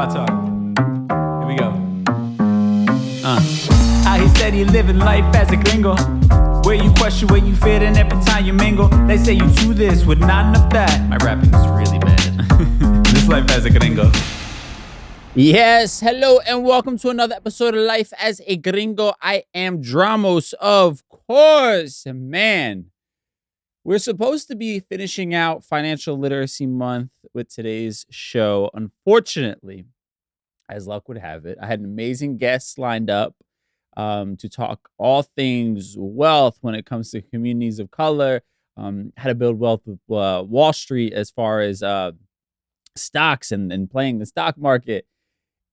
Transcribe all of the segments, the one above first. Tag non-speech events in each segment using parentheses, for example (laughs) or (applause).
my talk. Here we go. Uh. How he said he living life as a gringo. Where you question where you fit in every time you mingle. They say you do this with not enough that. My rapping is really bad. (laughs) this life as a gringo. Yes, hello and welcome to another episode of Life as a Gringo. I am Dramos, of course. Man, we're supposed to be finishing out Financial Literacy Month with today's show. Unfortunately, as luck would have it, I had an amazing guest lined up um, to talk all things wealth when it comes to communities of color, um, how to build wealth with uh, Wall Street as far as uh, stocks and, and playing the stock market.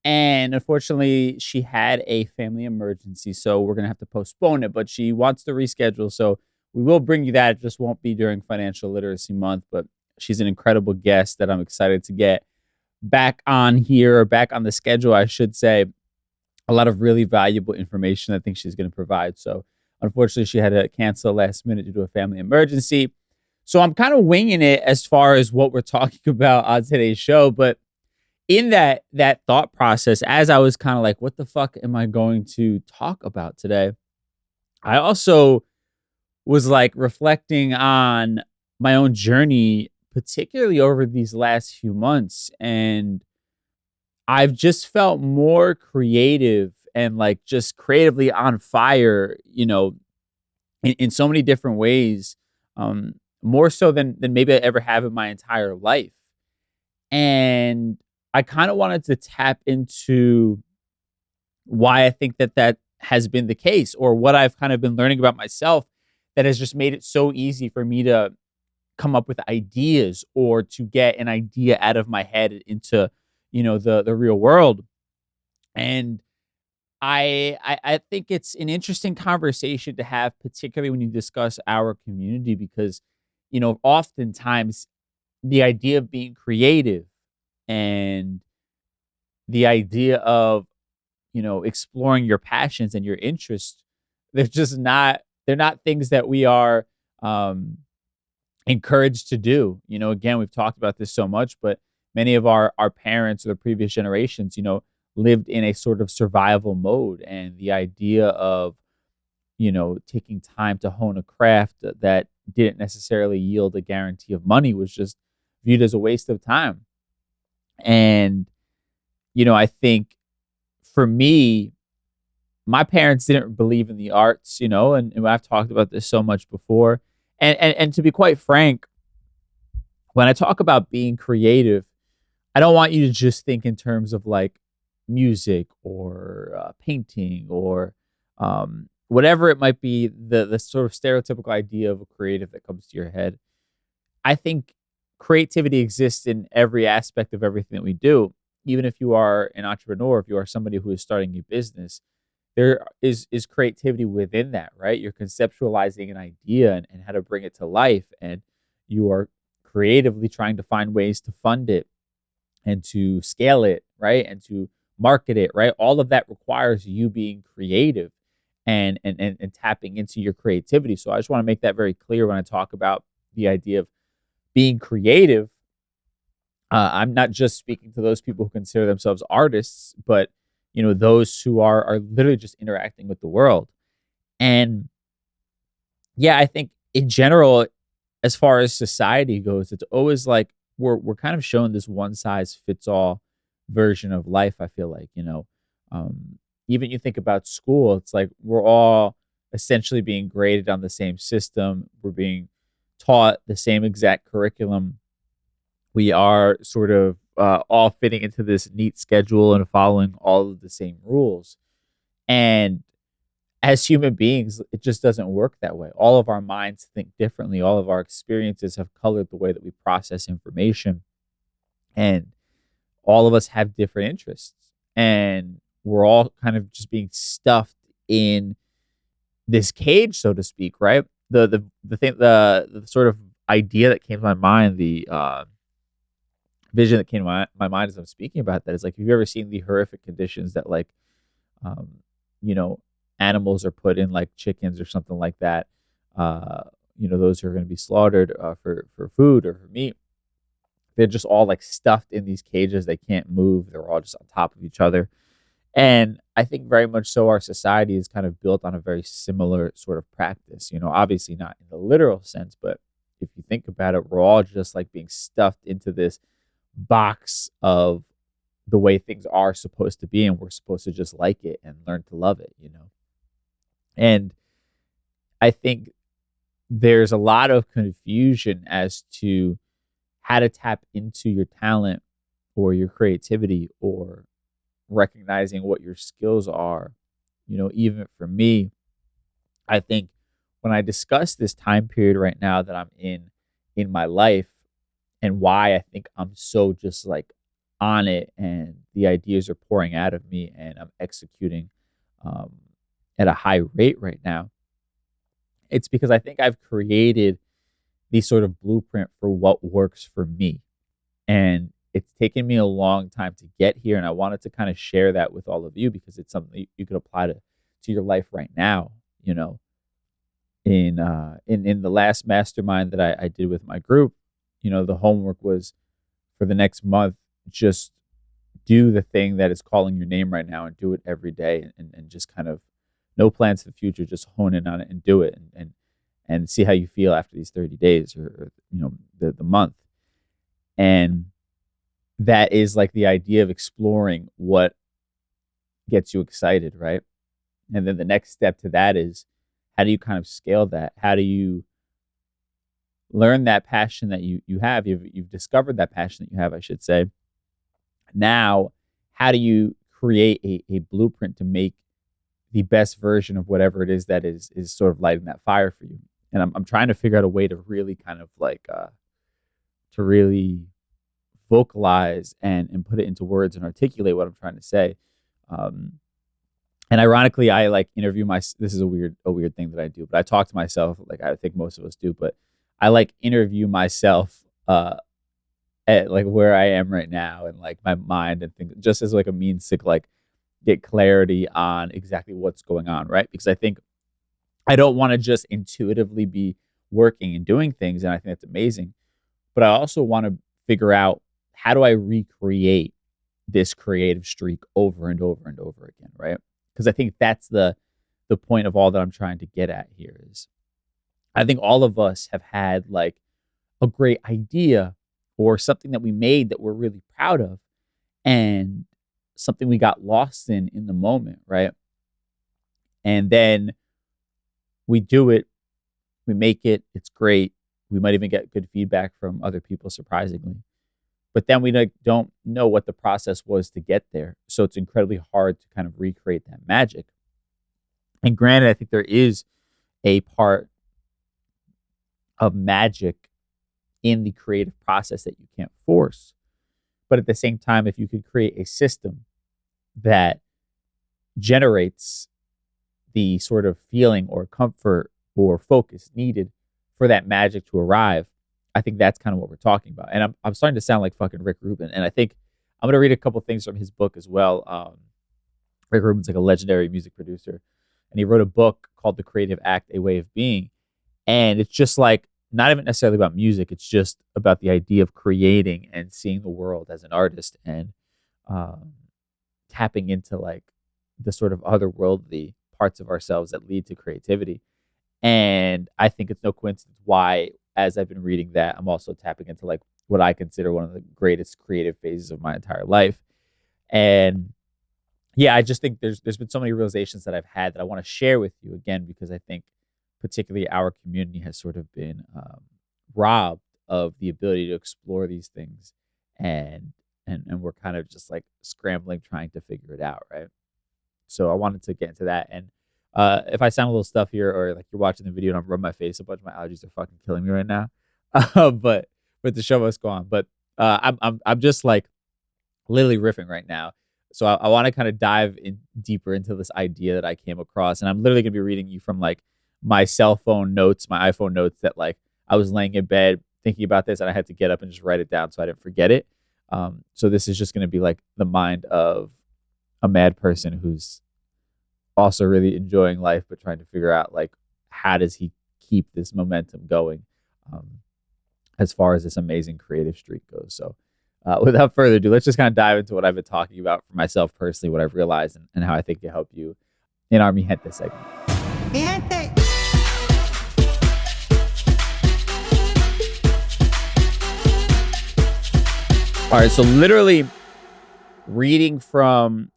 And unfortunately, she had a family emergency, so we're gonna have to postpone it. But she wants to reschedule, so we will bring you that. It just won't be during Financial Literacy Month, but she's an incredible guest that I'm excited to get back on here or back on the schedule, I should say. A lot of really valuable information I think she's going to provide. So, unfortunately, she had to cancel last minute due to a family emergency. So, I'm kind of winging it as far as what we're (laughs) talking about on today's show. But in that that thought process, as I was kind of like, what the fuck am I going to talk about today? I also was like reflecting on my own journey, particularly over these last few months. And I've just felt more creative and like just creatively on fire, you know, in, in so many different ways, um, more so than, than maybe I ever have in my entire life. And I kind of wanted to tap into why I think that that has been the case or what I've kind of been learning about myself that has just made it so easy for me to come up with ideas or to get an idea out of my head into you know the the real world. And I, I i think it's an interesting conversation to have particularly when you discuss our community because you know oftentimes the idea of being creative and the idea of you know exploring your passions and your interests they're just not they're not things that we are um, encouraged to do. You know, again, we've talked about this so much, but many of our our parents or the previous generations, you know, lived in a sort of survival mode, and the idea of you know taking time to hone a craft that didn't necessarily yield a guarantee of money was just viewed as a waste of time. And you know, I think for me, my parents didn't believe in the arts, you know, and, and I've talked about this so much before. And, and and to be quite frank, when I talk about being creative, I don't want you to just think in terms of like music or uh, painting or um, whatever it might be, the the sort of stereotypical idea of a creative that comes to your head. I think creativity exists in every aspect of everything that we do. Even if you are an entrepreneur, if you are somebody who is starting a business, there is is creativity within that, right? You're conceptualizing an idea and, and how to bring it to life, and you are creatively trying to find ways to fund it and to scale it, right? And to market it, right? All of that requires you being creative and and and, and tapping into your creativity. So I just want to make that very clear when I talk about the idea of being creative. Uh, I'm not just speaking to those people who consider themselves artists, but you know those who are are literally just interacting with the world. And yeah i think in general as far as society goes it's always like we're we're kind of shown this one size fits all version of life i feel like you know? Um, even you think about school it's like we're all essentially being graded on the same system. We're being taught the same exact curriculum. We are sort of uh, all fitting into this neat schedule and following all of the same rules. And as human beings, it just doesn't work that way. All of our minds think differently. All of our experiences have colored the way that we process information. And all of us have different interests. And we're all kind of just being stuffed in this cage, so to speak, right? The the the thing the the sort of idea that came to my mind, the uh vision that came to my, my mind as I'm speaking about that is like, have you ever seen the horrific conditions that like, um, you know, animals are put in like chickens or something like that? Uh, you know, those who are going to be slaughtered uh, for for food or for meat. they're just all like stuffed in these cages. They can't move. They're all just on top of each other. And I think very much so our society is kind of built on a very similar sort of practice. You know, obviously not in the literal sense, but if you think about it, we're all just like being stuffed into this box of the way things are supposed to be, and we're supposed to just like it and learn to love it, you know. And I think there's a lot of confusion as to how to tap into your talent or your creativity or recognizing what your skills are. You know, even for me, I think when I discuss this time period right now that I'm in in my life and why I think I'm so just like on it and the ideas are pouring out of me and I'm executing um, at a high rate right now. It's because I think I've created the sort of blueprint for what works for me. And it's taken me a long time to get here. And I wanted to kind of share that with all of you because it's something you could apply to, to your life right now, you know. In uh in, in the last mastermind that I, I did with my group, you know, the homework was for the next month, just do the thing that is calling your name right now and do it every day and, and just kind of no plans for the future, just hone in on it and do it and, and and see how you feel after these 30 days or, or you know the, the month. And that is like the idea of exploring what gets you excited right? And then the next step to that is how do you kind of scale that? How do you learn that passion that you you have you've, you've discovered that passion that you have i should say now how do you create a, a blueprint to make the best version of whatever it is that is is sort of lighting that fire for you and I'm I'm trying to figure out a way to really kind of like uh, to really vocalize and and put it into words and articulate what I'm trying to say. Um, and ironically, I like interview my. This is a weird a weird thing that I do, but I talk to myself like I think most of us do. But I like interview myself uh, at like where I am right now and like my mind and things, just as like a means to like get clarity on exactly what's going on, right? Because I think I don't want to just intuitively be working and doing things. And I think that's amazing. But I also want to figure out how do I recreate this creative streak over and over and over again, right? Because I think that's the the point of all that I'm trying to get at here is I think all of us have had like a great idea or something that we made that we're really proud of and something we got lost in in the moment, right? And then we do it, we make it, it's great. We might even get good feedback from other people, surprisingly. But then we don't know what the process was to get there. So it's incredibly hard to kind of recreate that magic. And granted, I think there is a part of magic in the creative process that you can't force. But at the same time, if you could create a system that generates the sort of feeling or comfort or focus needed for that magic to arrive, I think that's kind of what we're talking about. And I'm, I'm starting to sound like fucking Rick Rubin. And I think I'm going to read a couple things from his book as well. Um, Rick Rubin's like a legendary music producer. And he wrote a book called The Creative Act, A Way of Being. And it's just like, not even necessarily about music. It's just about the idea of creating and seeing the world as an artist and um, tapping into like the sort of otherworldly parts of ourselves that lead to creativity. And I think it's no coincidence why, as I've been reading that, I'm also tapping into like what I consider one of the greatest creative phases of my entire life. And yeah, I just think there's there's been so many realizations that I've had that I want to share with you again because I think particularly our community has sort of been um, robbed of the ability to explore these things and and and we're kind of just like scrambling trying to figure it out right so I wanted to get into that. And uh, if I sound a little stuff here, or like you're watching the video and I'm rubbing my face a bunch, my allergies are fucking killing me right now. Uh, (laughs) but but the show must go on. But uh, I'm I'm I'm just like literally riffing right now. So I, I want to kind of dive in deeper into this idea that I came across, and I'm literally gonna be reading you from like my cell phone notes, my iPhone notes that like I was laying in bed thinking about this, and I had to get up and just write it down so I didn't forget it. Um, so this is just gonna be like the mind of a mad person who's also really enjoying life, but trying to figure out like how does he keep this momentum going. Um, as far as this amazing creative streak goes. So, uh, (laughs) without further ado, let's just kind of dive into what I've been talking about for myself personally, what I've realized, and, and how I think it help you in our Mi Gente segment. All right, so literally reading from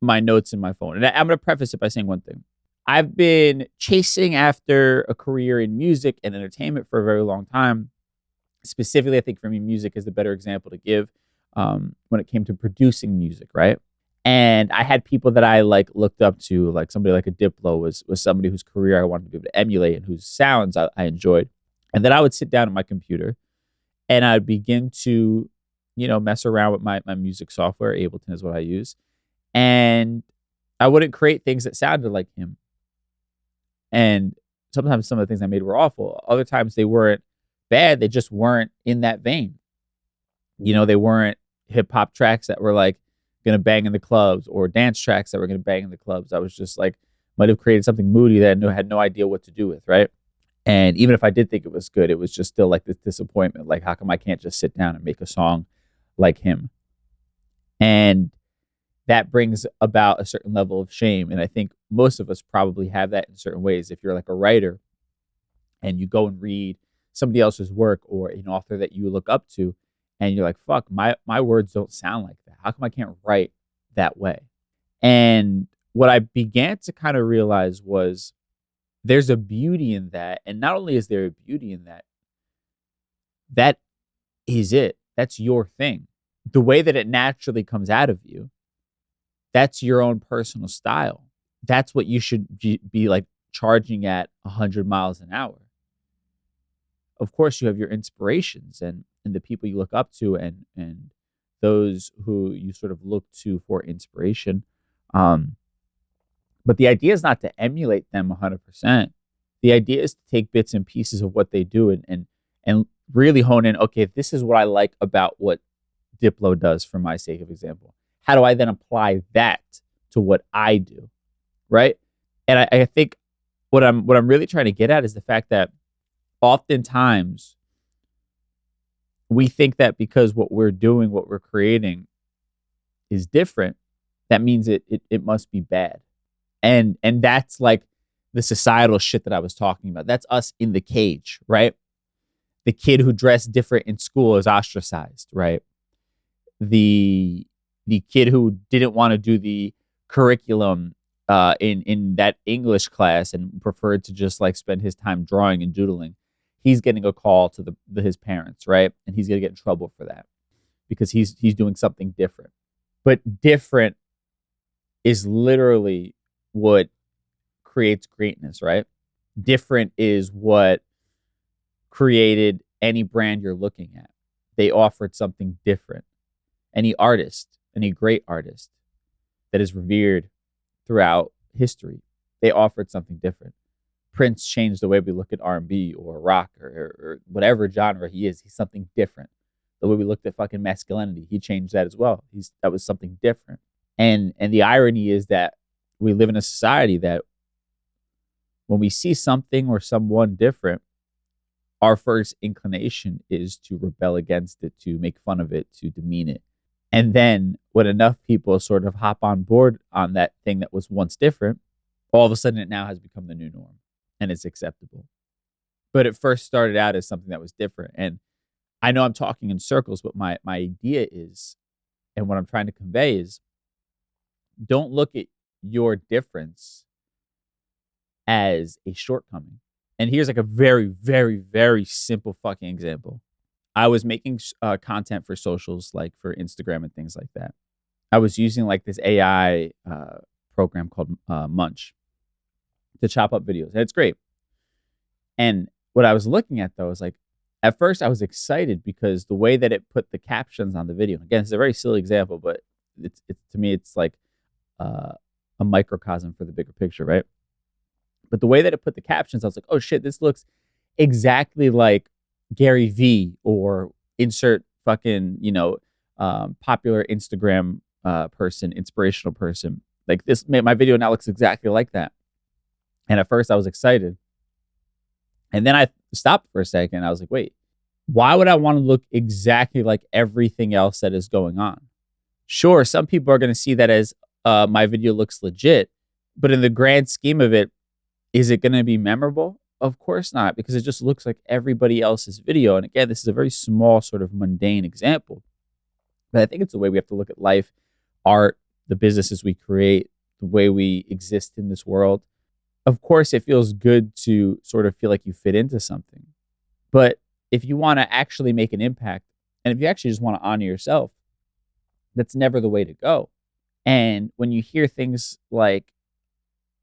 my notes in my phone. And I'm going to preface it by saying one thing. I've been chasing after a career in music and entertainment for a very long time. Specifically, I think for me, music is the better example to give um, when it came to producing music, right? And I had people that I like looked up to, like somebody like a Diplo was was somebody whose career I wanted to be able to emulate and whose sounds I, I enjoyed. And then I would sit down at my computer and I'd begin to you know, mess around with my, my music software. Ableton is what I use. And I wouldn't create things that sounded like him. And sometimes some of the things I made were awful. Other times they weren't bad. They just weren't in that vein. You know, they weren't hip hop tracks that were like gonna bang in the clubs or dance tracks that were gonna bang in the clubs. I was just like might have created something moody that I had no idea what to do with, right? And even if I did think it was good, it was just still like this disappointment. Like, how come I can't just sit down and make a song like him. And that brings about a certain level of shame. And I think most of us probably have that in certain ways. If you're like a writer and you go and read somebody else's work or an author that you look up to, and you're like, fuck, my, my words don't sound like that. How come I can't write that way? And what I began to kind of realize was there's a beauty in that. And not only is there a beauty in that, that is it. That's your thing. The way that it naturally comes out of you, that's your own personal style. That's what you should be like charging at 100 miles an hour. Of course, you have your inspirations and, and the people you look up to and, and those who you sort of look to for inspiration. Um, but the idea is not to emulate them 100%. The idea is to take bits and pieces of what they do and, and, and really hone in okay this is what i like about what diplo does for my sake of example. How do i then apply that to what i do right? And I, I think what i'm what i'm really trying to get at is the fact that oftentimes we think that because what we're doing what we're creating is different that means it, it it must be bad. And and that's like the societal shit that i was talking about. That's us in the cage right the kid who dressed different in school is ostracized, right? The the kid who didn't want to do the curriculum uh, in in that English class and preferred to just like spend his time drawing and doodling, he's getting a call to the, the his parents, right? And he's gonna get in trouble for that because he's he's doing something different. But different is literally what creates greatness, right? Different is what created any brand you're looking at. They offered something different. Any artist, any great artist that is revered throughout history, they offered something different. Prince changed the way we look at R&B or rock or, or, whatever genre he is. He's something different. The way we looked at fucking masculinity, he changed that as well. He's that was something different. And and the irony is that we live in a society that when we see something or someone different, our first inclination is to rebel against it, to make fun of it, to demean it. And then when enough people sort of hop on board on that thing that was once different, all of a sudden it now has become the new norm and it's acceptable. But it first started out as something that was different. And I know I'm talking in circles, but my, my idea is, and what I'm trying to convey is don't look at your difference as a shortcoming. And here's like a very, very, very simple fucking example. I was making uh, content for socials, like for Instagram and things like that. I was using like this AI uh, program called uh, Munch to chop up videos. And it's great. And what I was looking at though is like, at first I was excited because the way that it put the captions on the video. Again, it's a very silly example, but it's, it's to me it's like uh, a microcosm for the bigger picture, right? But the way that it put the captions, I was like, oh shit, this looks exactly like Gary Vee or insert fucking, you know, um, popular Instagram uh, person, inspirational person. Like this, made my video now looks exactly like that. And at first I was excited. And then I stopped for a second. I was like, wait, why would I want to look exactly like everything else that is going on? Sure, some people are going to see that as uh, my video looks legit, but in the grand scheme of it, is it going to be memorable? Of course not, because it just looks like everybody else's video. And again, this is a very small, sort of mundane example. But I think it's the way we have to look at life, art, the businesses we create, the way we exist in this world. Of course, it feels good to sort of feel like you fit into something. But if you want to actually make an impact, and if you actually just want to honor yourself, that's never the way to go. And when you hear things like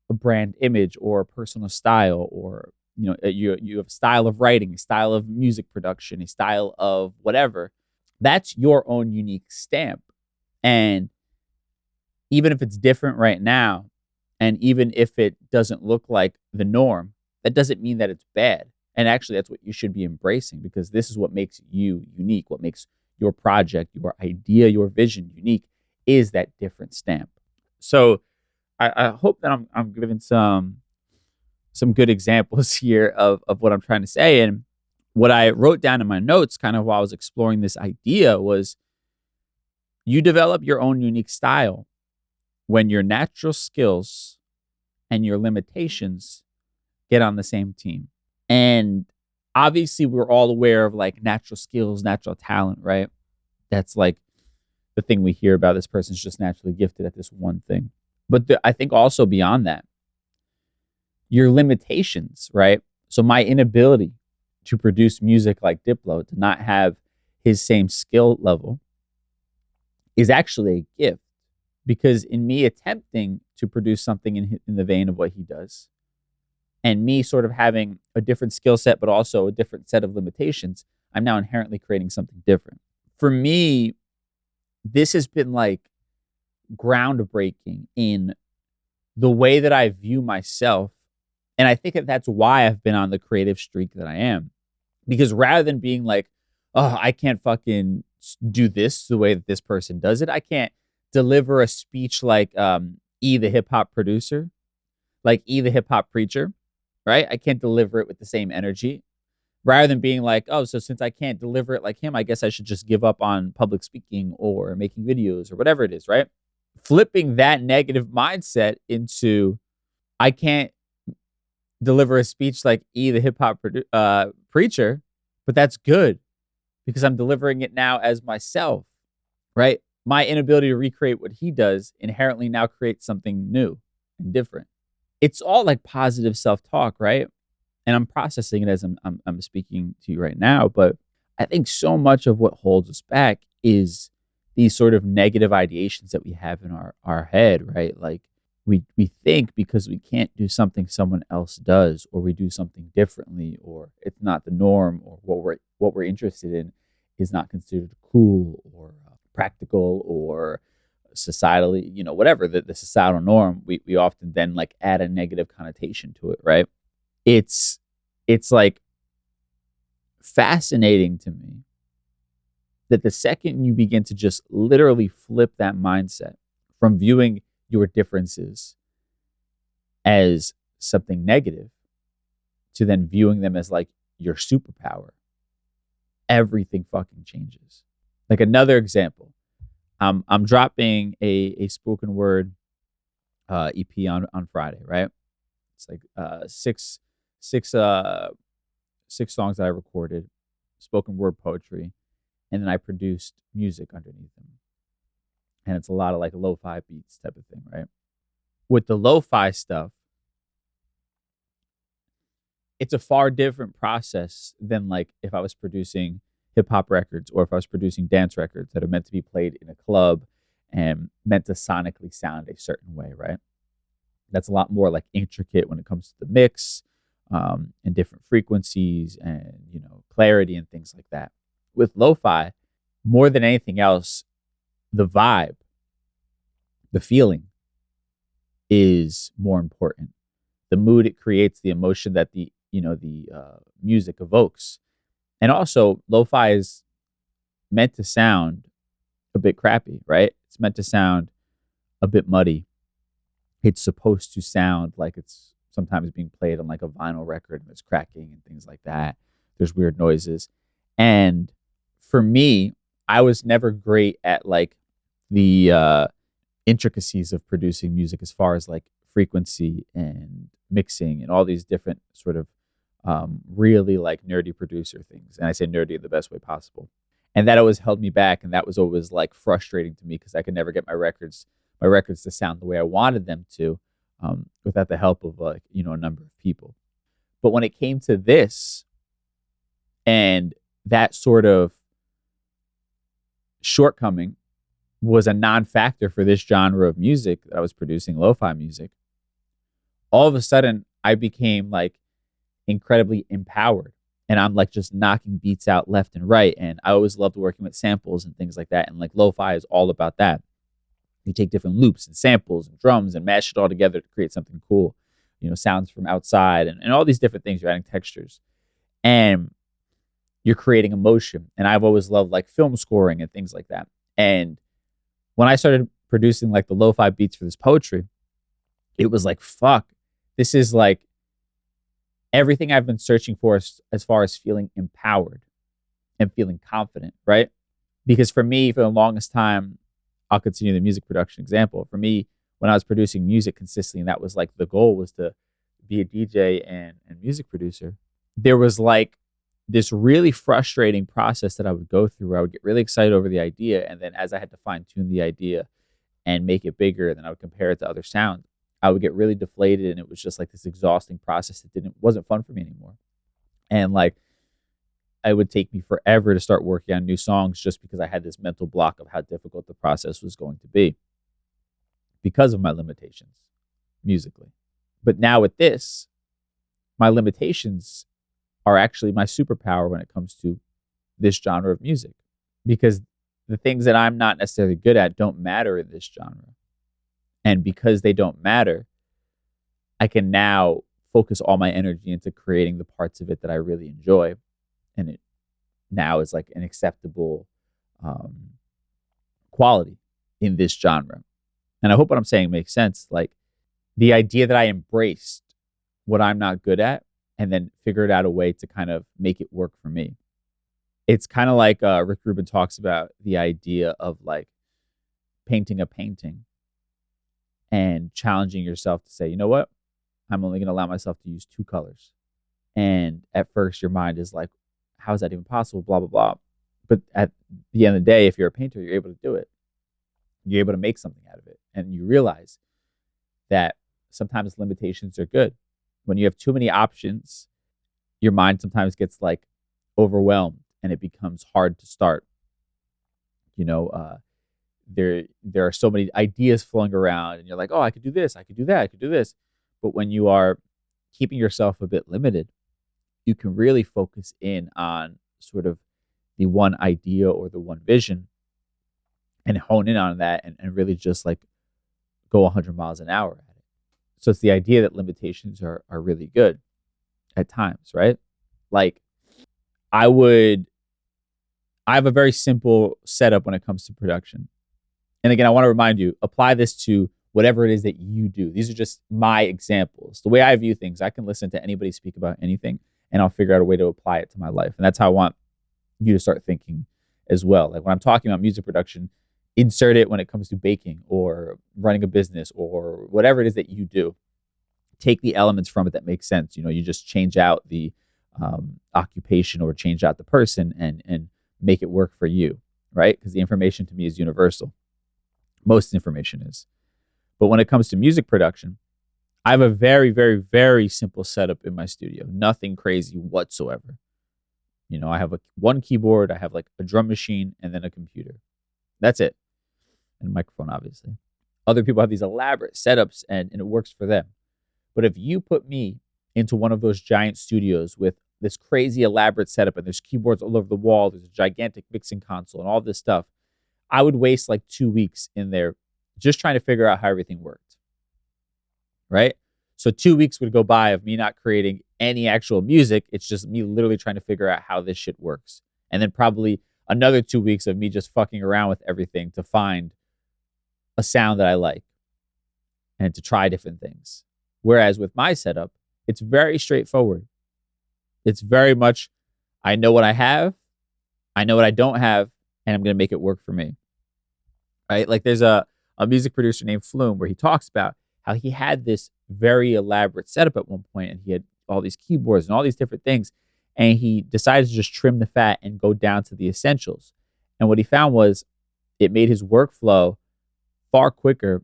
a brand image or a personal style or you know you you have a style of writing, a style of music production, a style of whatever, that's your own unique stamp. And even if it's different right now, and even if it doesn't look like the norm, that doesn't mean that it's bad. And actually, that's what you should be embracing because this is what makes you unique, what makes your project, your idea, your vision unique is that different stamp. So I, I hope that I'm, I'm giving some some good (laughs) examples here of, of what I'm trying to say. And what I wrote down in my notes, kind of while I was exploring this idea, was you develop your own unique style when your natural skills and your limitations get on the same team. And obviously, we're all aware of like natural skills, natural talent, right? That's like the thing we hear about this person's just naturally gifted at this one thing. But the, I think also beyond that, your limitations, right? So my inability to produce music like Diplo, to not have his same skill level, is actually a gift. Because in me attempting to produce something in, in the vein of what he does, and me sort of having a different skill set, but also a different set of limitations, I'm now inherently creating something different. For me, this has been like groundbreaking in the way that I view myself. And I think that that's why I've been on the creative streak that I am. Because rather than being like, oh, I can't fucking do this the way that this person does it, I can't deliver a speech like um, E, the hip hop producer, like E, the hip hop preacher, right? I can't deliver it with the same energy rather than being like, oh, so since I can't deliver it like him, I guess I should just give up on public speaking or making videos or whatever it is, right? Flipping that negative mindset into, I can't deliver a speech like E, the hip hop produ- uh, preacher, but that's good because I'm delivering it now as myself, right? My inability to recreate what he does inherently now creates something new and different. It's all like positive self talk, right? and I'm processing it as I'm, I'm, I'm speaking to you right now. But I think so much of what holds us back is these sort of negative ideations that we have in our our head, right? Like we we think because we can't do something someone else does, or we do something differently, or it's not the norm, or what we're what we're interested in is not considered cool or uh, practical or societally, you know, whatever the, the societal norm, we, we often then like add a negative connotation to it, right? it's it's like fascinating to me that the second you begin to just literally flip that mindset from viewing your differences as something negative to then viewing them as like your superpower, everything fucking changes. Like another example, um, I'm dropping a, a spoken word uh, EP on, on Friday, right? It's like uh, six six uh six songs that I recorded, spoken word poetry, and then I produced music underneath them. And it's a lot of like lo-fi beats type of thing, right? With the lo-fi stuff, it's a far different process than like if I was producing hip hop records or if I was producing dance records that are meant to be played in a club and meant to sonically sound a certain way, right? That's a lot more like intricate when it comes to the mix, um, and different frequencies and you know clarity and things like that. With lo-fi, more than anything else, the vibe, the feeling is more important. The mood it creates, the emotion that the you know the uh, music evokes, and also lo-fi is meant to sound a bit crappy, right? It's meant to sound a bit muddy. It's supposed to sound like it's sometimes being played on like a vinyl record and it's cracking and things like that. There's weird noises. And for me, I was never great at like the uh, intricacies of producing music as far as like frequency and mixing and all these different sort of um, really like nerdy producer things. And I say nerdy in the best way possible. And that always held me back. And that was always like frustrating to me because I could never get my records, my records to sound the way I wanted them to um, without the help of like, you know, a number of people. But when it came to this and that sort of shortcoming was a non-factor for this genre of music that I was producing lo-fi music. All of a sudden, I became like incredibly empowered and I'm like just knocking beats out left and right. And I always loved working with samples and things like that. And like lo-fi is all about that. You take different loops and samples and drums and mash it all together to create something cool. You know, sounds from outside and, and all these different things. You're adding textures. And you're creating emotion. And I've always loved like film scoring and things like that. And when I started producing like the lo-fi beats for this poetry, it was like, fuck, this is like everything I've been searching for as, as far as feeling empowered and feeling confident, right? Because for me, for the longest time, I'll continue the music production example. For me, when I was producing music consistently, and that was like the goal was to be a DJ and, and music producer, there was like this really frustrating process that I would go through I would get really excited over the idea. And then as I had to fine tune the idea and make it bigger, and then I would compare it to other sounds, I would get really deflated. And it was just like this exhausting process that didn't, wasn't fun for me anymore. And like, it would take me forever to start working on new songs just because I had this mental block of how difficult the process was going to be because of my limitations musically. But now with this, my limitations are actually my superpower when it comes to this genre of music because the things that I'm not necessarily good at don't matter in this genre. And because they don't matter, I can now focus all my energy into creating the parts of it that I really enjoy. And it now is like an acceptable um, quality in this genre. And I hope what I'm saying makes sense. Like the idea that I embraced what I'm not good at and then figured out a way to kind of make it work for me. It's kind of like uh, Rick Rubin talks about the idea of like painting a painting and challenging yourself to say, you know what? I'm only going to allow myself to use two colors. And at first, your mind is like, how is that even possible? Blah, blah, blah. But at the end of the day, if you're a painter, you're able to do it. You're able to make something out of it. And you realize that sometimes limitations are good when you have too many options, your mind sometimes gets like overwhelmed and it becomes hard to start. You know, uh, there there are so many ideas flowing around, and you're like, oh, I could do this, I could do that, I could do this. But when you are keeping yourself a bit limited, you can really focus in on sort of the one idea or the one vision and hone in on that and, and really just like go 100 miles an hour so it's the idea that limitations are are really good at times, right? Like I would I have a very simple setup when it comes to production. And again, I want to remind you, apply this to whatever it is that you do. These are just my examples. The way I view things, I can listen to anybody speak about anything and I'll figure out a way to apply it to my life. And that's how I want you to start thinking as well. Like when I'm talking about music production, insert it when it comes to baking or running a business or whatever it is that you do. Take the elements from it that make sense. You know, you just change out the um, occupation or change out the person and and make it work for you, right? Because the information to me is universal. Most information is. But when it comes to music production, I have a very, very, very simple setup in my studio. Nothing crazy whatsoever. You know, I have a one keyboard, I have like a drum machine, and then a computer. That's it. And a microphone, obviously. Other people have these elaborate setups and, and it works for them. But if you put me into one of those giant studios with this crazy elaborate setup and there's keyboards all over the wall, there's a gigantic mixing console and all this stuff, I would waste like two weeks in there just trying to figure out how everything worked. Right? So two weeks would go by of me not creating any actual music. It's just me literally trying to figure out how this shit works. And then probably another two weeks of me just fucking around with everything to find a sound that I like and to try different things. Whereas with my setup, it's very straightforward. It's very much, I know what I have I know what I don't have, and I'm going to make it work for me. Right? Like there's a, a music producer named Flume where he talks about how he had this very elaborate setup at one point and he had all these keyboards and all these different things. And he decided to just trim the fat and go down to the essentials. And what he found was it made his workflow far quicker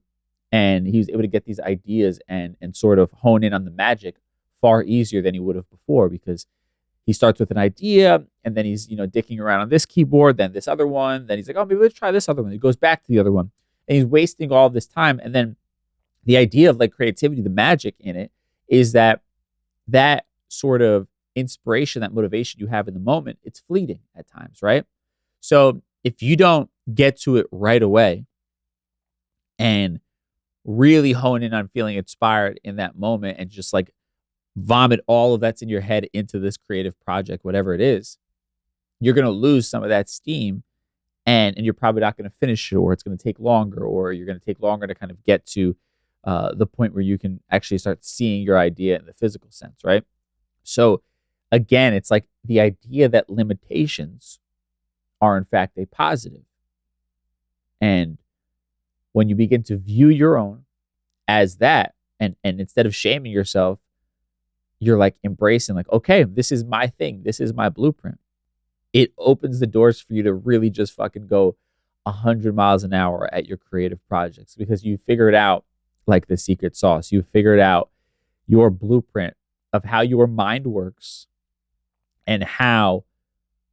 and he was able to get these ideas and and sort of hone in on the magic far easier than he would have before because he starts with an idea and then he's you know dicking around on this keyboard then this other one then he's like oh maybe let's try this other one. He goes back to the other one and he's wasting all this time and then the idea of like creativity the magic in it is that that sort of inspiration that motivation you have in the moment it's fleeting at times right? So if you don't get to it right away and really hone in on feeling inspired in that moment and just like vomit all of that's in your head into this creative project, whatever it is, you're going to lose some of that steam and, and you're probably not going to finish it or it's going to take longer or you're going to take longer to kind of get to uh, the point where you can actually start seeing your idea in the physical sense, right? So again, it's like the idea that limitations are in fact a. And when you begin to view your own as that, and and instead of shaming yourself, you're like embracing, like, okay, this is my thing, this is my blueprint. It opens the doors for you to really just fucking go a hundred miles an hour at your creative projects because you figured out like the secret sauce. You figured out your blueprint of how your mind works and how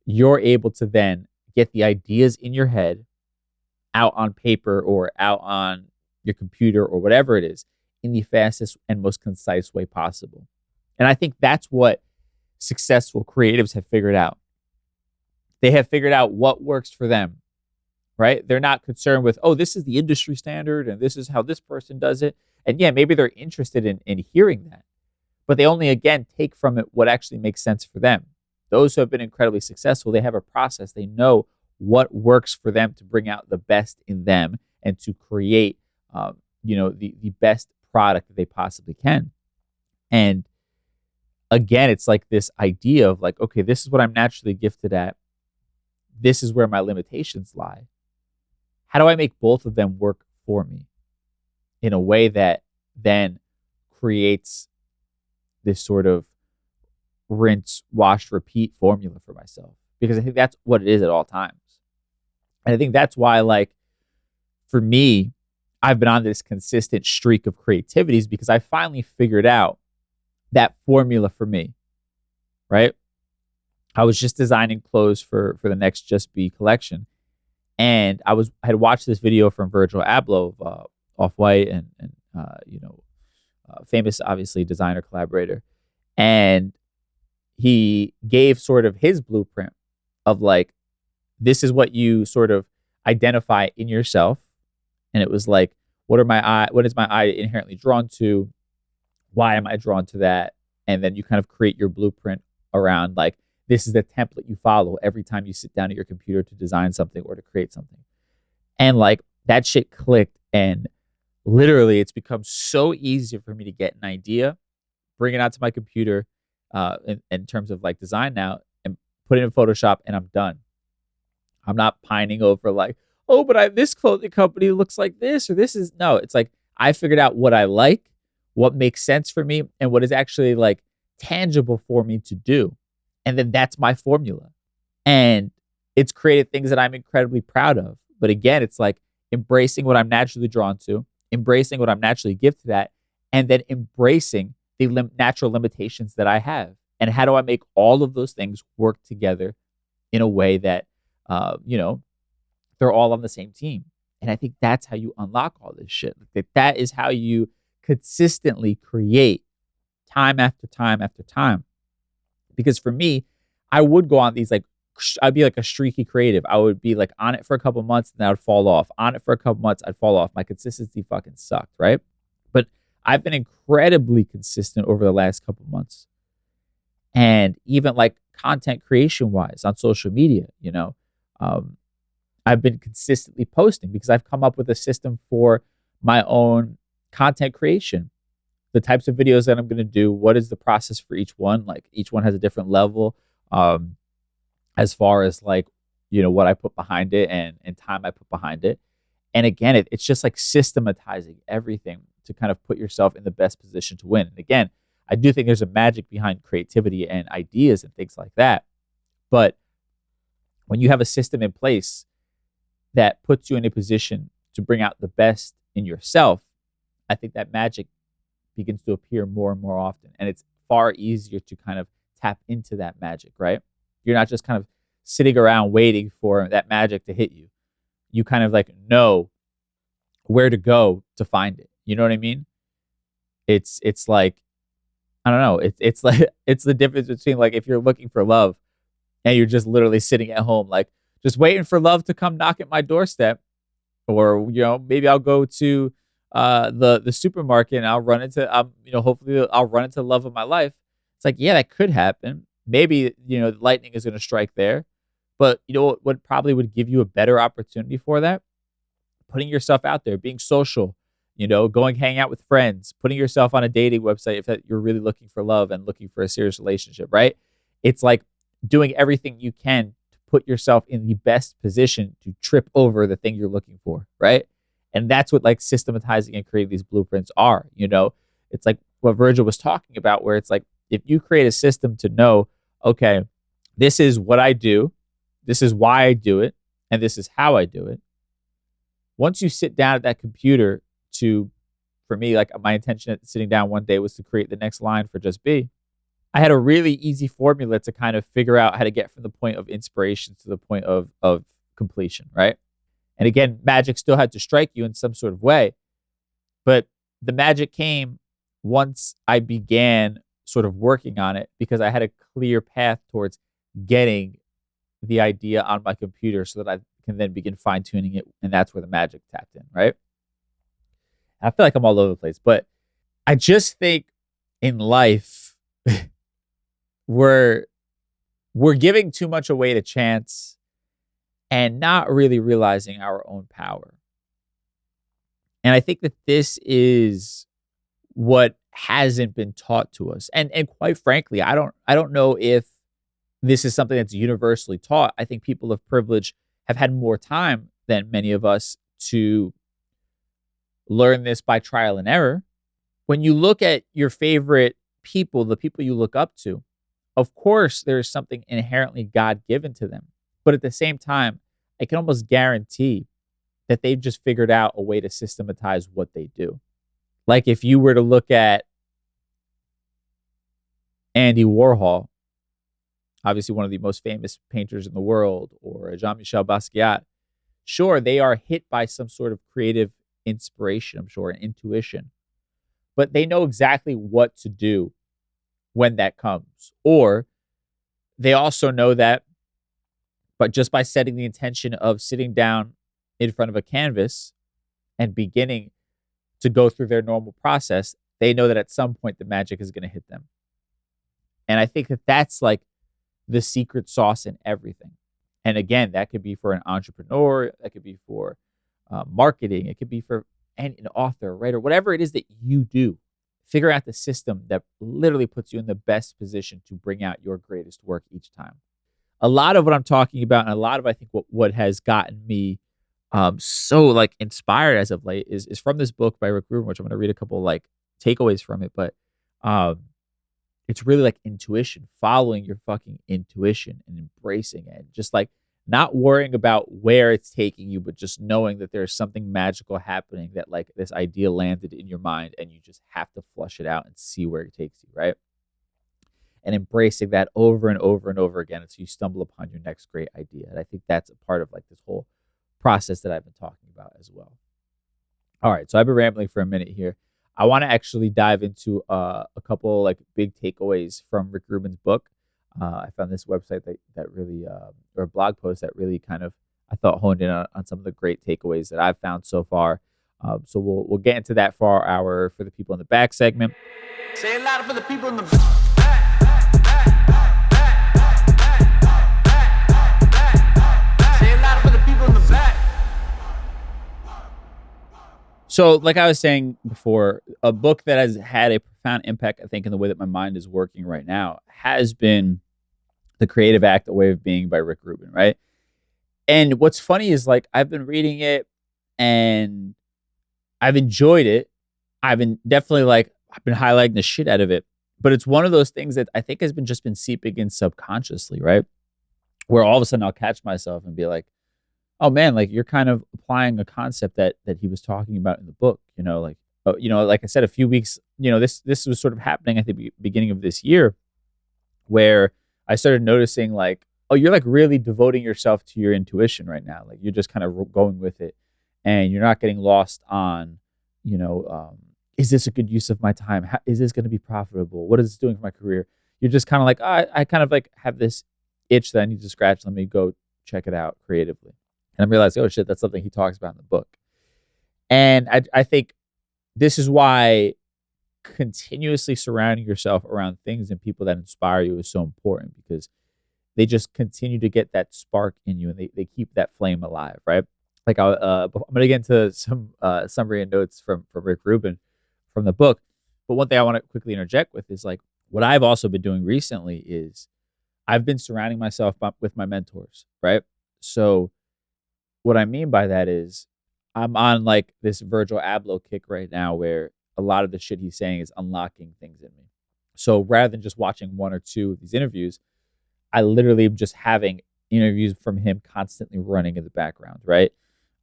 you're able to then get the ideas in your head out on paper or out on your computer or whatever it is in the fastest and most concise way possible. And I think that's what successful creatives have figured out. They have figured out what works for them, right? They're not concerned with, oh, this is the industry standard and this is how this person does it. And yeah, maybe they're interested in, in hearing that, but they only, again, take from it what actually makes sense for them. Those who have been incredibly successful, they have a process. They know what works for them to bring out the best in them and to create, um, you know, the, the best product that they possibly can. And again, it's like this idea of like, okay, this is what I'm naturally gifted at. This is where my limitations lie. How do I make both of them work for me in a way that then creates this sort of rinse, wash, repeat formula for myself? Because I think that's what it is at all times. And I think that's why, like, for me, I've been on this consistent streak of creativities because I finally figured out that formula for me, right? I was just designing clothes for for the next Just Be collection, and I was I had watched this video from Virgil Abloh of uh, Off White and and uh, you know, uh, famous obviously designer collaborator, and he gave sort of his blueprint of like this is what you sort of identify in yourself. And it was like, what are my eye, what is my eye inherently drawn to? Why am I drawn to that? And then you kind of create your blueprint around like, this is the template you follow every time you sit down at your computer to design something or to create something. And like that shit clicked. And literally, it's become so easy for me to get an idea, bring it out to my computer uh, in, in terms of like design now, and put it in Photoshop, and I'm done. I'm not pining over like, oh, but I this clothing company looks like this or this is no. It's like I figured out what I like, what makes sense for me, and what is actually like tangible for me to do. And then that's my formula. And it's created things that I'm incredibly proud of. But again, it's like embracing what I'm naturally drawn to, embracing what I'm naturally gifted at, and then embracing the lim- natural limitations that I have. And how do I make all of those things work together in a way that uh, you know, they're all on the same team. And I think that's how you unlock all this shit. That that is how you consistently create time after time after time. Because for me, I would go on these like I'd be like a streaky creative. I would be like on it for a couple months, and then I would fall off. On it for a couple months, I'd fall off. My consistency fucking sucked, right? But I've been incredibly consistent over the last couple months. And even like content creation wise on social media, you know, um, I've been consistently posting because I've come up with a system for my own content creation. The types of videos that I'm going to do, what is the process for each one? Like each one has a different level um, as far as like you know what I put behind it and and time I put behind it. And again, it, it's just like systematizing everything to kind of put yourself in the best position to win. And again, I do think there's a magic behind creativity and ideas and things like that. But when you have a system in place that puts you in a position to bring out the best in yourself, I think that magic begins to appear more and more often. And it's far easier to kind of tap into that magic, right? You're not just kind of sitting around waiting for that magic to hit you. You kind of like know where to go to find it. You know what I mean? It's it's like I don't know. It's it's (laughs) like it's the difference between like if you're looking for love and you're just literally sitting at home, like just waiting for love to come knock at my doorstep, or you know maybe I'll go to uh, the the supermarket and I'll run into um you know hopefully I'll run into love of my life. It's like yeah that could happen. Maybe you know lightning is going to strike there, but you know what, what probably would give you a better opportunity for that? Putting yourself out there, being social, you know, going hang out with friends, putting yourself on a dating website if you're really looking for love and looking for a serious relationship, right? It's like doing everything you can to put yourself in the best position to trip over the thing you're looking for, right? And that's what like systematizing and creating these blueprints are, you know? It's like what Virgil was talking about, where it's like if you create a system to know, okay, this is what I do, this is why I do it, and this is how I do it. Once you sit down at that computer to, for me, like my intention at sitting down one day was to create the next line for Just Be. I had a really easy formula to kind of figure out how to get from the point of inspiration to the point of of completion, right? And again, magic still had to strike you in some sort of way, but the magic came once I began sort of working on it because I had a clear path towards getting the idea on my computer so that I can then begin fine tuning it. And that's where the magic tapped in, right? I feel like I'm all over the place, but I just think in life (laughs) we're we're giving too much away to chance and not really realizing our own power. And I think that this is what hasn't been taught to us. And and quite frankly, I don't I don't know if this is something that's universally taught. I think people of privilege have had more time than many of us to learn this by trial and error. When you look at your favorite people, the people you look up to, of course, there is something inherently God given to them. But at the same time, I can almost guarantee that they've just figured out a way to systematize what they do. Like if you were to look at Andy Warhol, obviously one of the most famous painters in the world, or Jean Michel Basquiat, sure, they are hit by some sort of creative inspiration, I'm sure, and intuition. But they know exactly what to do when that comes. Or they also know that, but just by setting the intention of sitting down in front of a canvas and beginning to go through their normal process, they know that at some point the magic is going to hit them. And I think that that's like the secret sauce in everything. And again, that could be for an entrepreneur, that could be for uh, marketing, it could be for an, an author, writer, whatever it is that you do. Figure out the system that literally puts you in the best position to bring out your greatest work each time. A lot of what I'm talking about, and a lot of I think what, what has gotten me um, so like inspired as of late is is from this book by Rick Rubin, which I'm going to read a couple like takeaways from it. But um, it's really like intuition, following your fucking intuition and embracing it. Just like not worrying about where it's taking you, but just knowing that there's something magical happening that like this idea landed in your mind and you just have to flush it out and see where it takes you, right? And embracing that over and over and over again until you stumble upon your next great idea. And I think that's a part of like this whole process that I've been talking about as well. All right, so I've been rambling for a minute here. I want to actually dive into uh, a couple like big takeaways from Rick Rubin's book. Uh, I found this website that that really uh, or a blog post that really kind of I thought honed in on, on some of the great takeaways that I've found so far. Um, so we'll we'll get into that for our for the people in the back segment. Say for the people in the So, like I was saying before, a book that has had a profound impact, I think, in the way that my mind is working right now has been The Creative Act, A Way of Being by Rick Rubin, right? And what's funny is like I've been reading it and I've enjoyed it. I've been definitely like I've been highlighting the shit out of it. But it's one of those things that I think has been just been seeping in subconsciously, right? Where all of a sudden I'll catch myself and be like, oh man, like you're kind of applying a concept that that he was talking about in the book, you know, like uh, you know, like I said, a few weeks, you know, this this was sort of happening at the beginning of this year, where I started noticing like, oh, you're like really devoting yourself to your intuition right now. Like you're just kind of going with it, and you're not getting lost on, you know, um, is this a good use of my time? How, is this going to be profitable? What is this doing for my career? You're just kind of like, oh, I, I kind of like have this itch that I need to scratch. Let me go check it out creatively. And I realized, oh shit, that's something he talks about in the book. And I, I think this is why continuously surrounding yourself around things and people that inspire you is so important because they just continue to get that spark in you and they, they keep that flame alive, right? Like I, uh, I'm gonna get into some uh, summary and notes from from Rick Rubin from the book, but one thing I want to quickly interject with is like what I've also been doing recently is I've been surrounding myself with my mentors, right? So what I mean by that is I'm on like this Virgil Abloh kick right now where a lot of the shit he's saying is unlocking things in me. So rather than just watching one or two of these interviews, I literally am just having interviews from him constantly running in the background, right?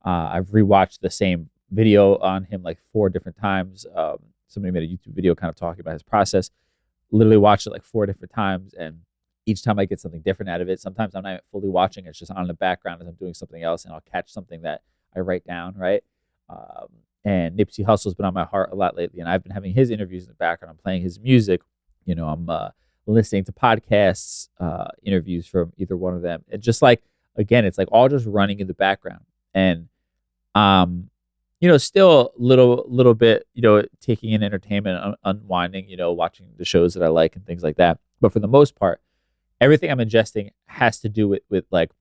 Uh, I've rewatched the same video on him like four different times. Um, somebody made a YouTube video kind of talking about his process. Literally watched it like four different times, and each time I get something different out of it. Sometimes I'm not fully watching; it's just on the background as I'm doing something else, and I'll catch something that I write down, right? Um, and Nipsey Hussle's been on my heart a lot lately, and I've been having his interviews in the background. I'm playing his music. You know, I'm uh, listening to podcasts, uh, interviews from either one of them. And just like again, it's like all just running in the background, and um, you know, still a little little bit, you know, taking in entertainment, un- unwinding, you know, watching the shows that I like and things like that. But for the most part, everything I'm ingesting has to do with with like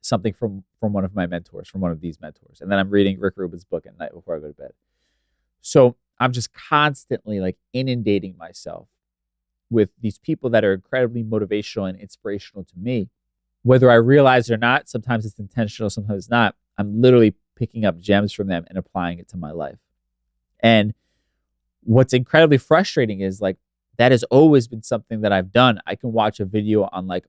something from from one of my mentors, from one of these mentors. And then I'm reading Rick Rubin's book at night before I go to bed. So I'm just constantly like inundating myself with these people that are incredibly motivational and inspirational to me. Whether I realize it or not, sometimes it's intentional, sometimes it's not. I'm literally picking up gems from them and applying it to my life. And what's incredibly frustrating is like that has always been something that I've done. I can watch a video on like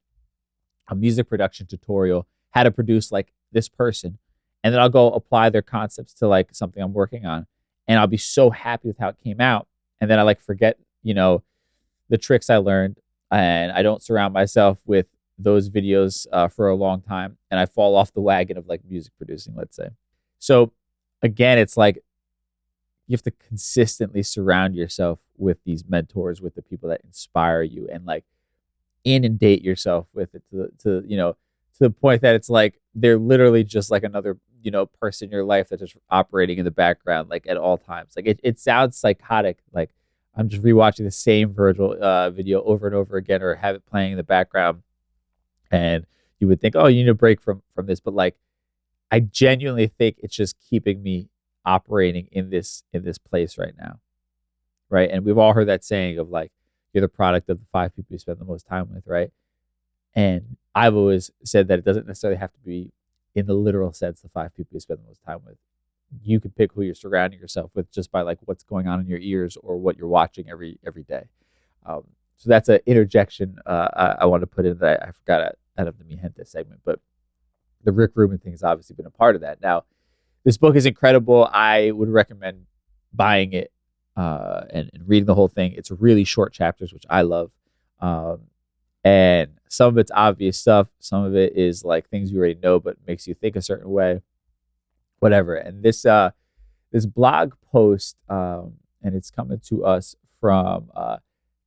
a music production tutorial how to produce like this person. And then I'll go apply their concepts to like something I'm working on. And I'll be so happy with how it came out. And then I like forget, you know, the tricks I learned. And I don't surround myself with those videos uh, for a long time. And I fall off the wagon of like music producing, let's say. So again, it's like you have to consistently surround yourself with these mentors, with the people that inspire you and like inundate yourself with it to, to you know, to the point that it's like they're literally just like another you know person in your life that's just operating in the background like at all times. Like it, it sounds psychotic like i'm just rewatching the same virgil uh, video over and over again or have it playing in the background. And you would think oh you need a break from from this but like i genuinely think it's just keeping me operating in this in this place right now right and we've all heard that saying of like you're the product of the five people you spend the most time with right and I've always said that it doesn't necessarily have to be in the literal sense the five people you spend the most time with. You can pick who you're surrounding yourself with just by like what's going on in your ears or what you're watching every every day. Um, so that's an interjection uh, I, I want to put in that I, forgot out, out of the Mi Gente segment, but the Rick Rubin thing has obviously been a part of that. Now, this book is incredible. I would recommend buying it uh, and, and, reading the whole thing. It's really short chapters, which I love. Um, and some of it's obvious stuff. Some of it is like things you already know, but makes you think a certain way, whatever. And this uh, this blog post, um, and it's coming to us from uh,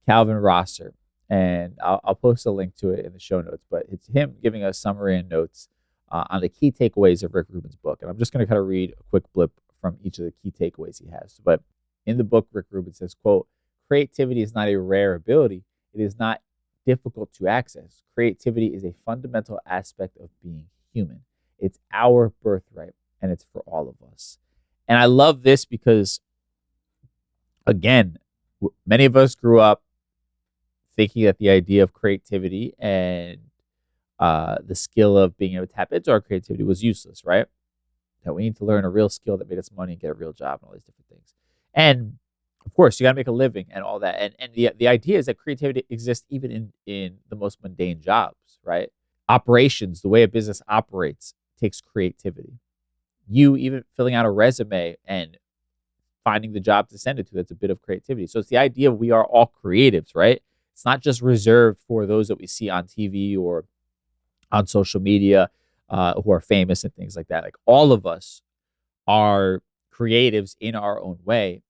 Calvin Rosser, and I'll, I'll, post a link to it in the show notes. But it's him giving us summary and notes uh, on the key takeaways of Rick Rubin's book, and I'm just going to kind of read a quick blip from each of the key takeaways he has. But in the book, Rick Rubin says, "quote Creativity is not a rare ability; it is not difficult to access. Creativity is a fundamental aspect of being human. It's our birthright and it's for all of us. And I love this because, again, many of us grew up thinking that the idea of creativity and uh, the skill of being able to tap into our creativity was useless, right? That we need to learn a real skill that made us money and get a real job and all these different things. And of course, you got to make a living and all that. And and the the idea is that creativity exists even in in the most mundane jobs, right? Operations, the way a business operates, takes creativity. You even filling out a resume and finding the job to send it to, that's a bit of creativity. So it's the idea we are all creatives, right? It's not just reserved for those that we see on TV or on social media uh, who are famous and things like that. Like all of us are creatives in our own way.